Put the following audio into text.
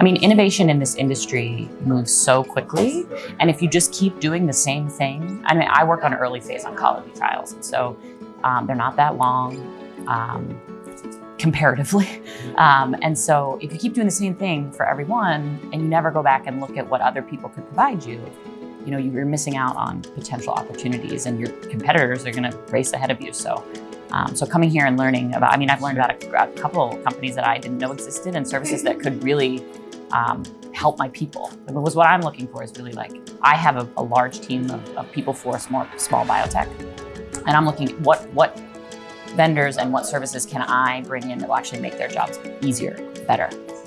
I mean, innovation in this industry moves so quickly. And if you just keep doing the same thing, I mean, I work on early phase oncology trials. So um, they're not that long um, comparatively. Um, and so if you keep doing the same thing for everyone and you never go back and look at what other people could provide you, you know, you're missing out on potential opportunities and your competitors are going to race ahead of you. So um, so coming here and learning about, I mean, I've learned about a, a, couple companies that I didn't know existed and services that could really um, help my people. Was what I'm looking for is really like, I have a, a large team of, of, people for a small, small biotech. And I'm looking at what, what vendors and what services can I bring in that will actually make their jobs easier, better.